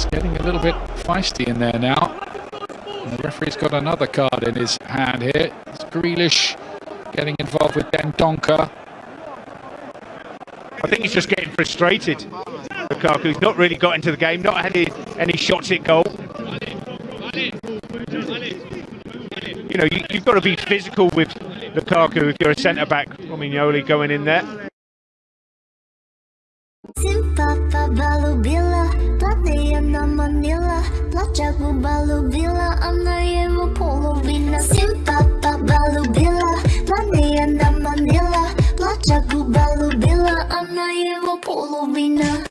it's getting a little bit feisty in there now. And the referee's got another card in his hand here. It's Grealish getting involved with Dendoncker. I think he's just getting frustrated. Lukaku's not really got into the game, not had any, any shots at goal. You know, you, have got to be physical with Lukaku if you're a centre back. Romagnoli going in there. Havana, Manila Plaća Kuba Lubila, a na jeho polovina Simpapa Balubila Planijana Manila Plaća Kuba Lubila, a na polovina.